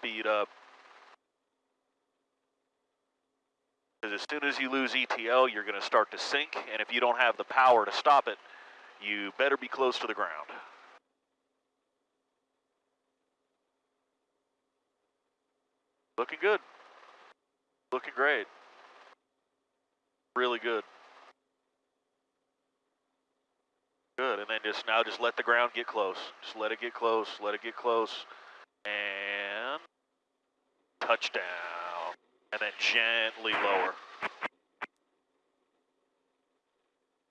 speed up. Because as soon as you lose ETL, you're going to start to sink, and if you don't have the power to stop it, you better be close to the ground. Looking good. Looking great. Really good. Good, and then just now just let the ground get close. Just let it get close, let it get close. Touchdown. And then gently lower.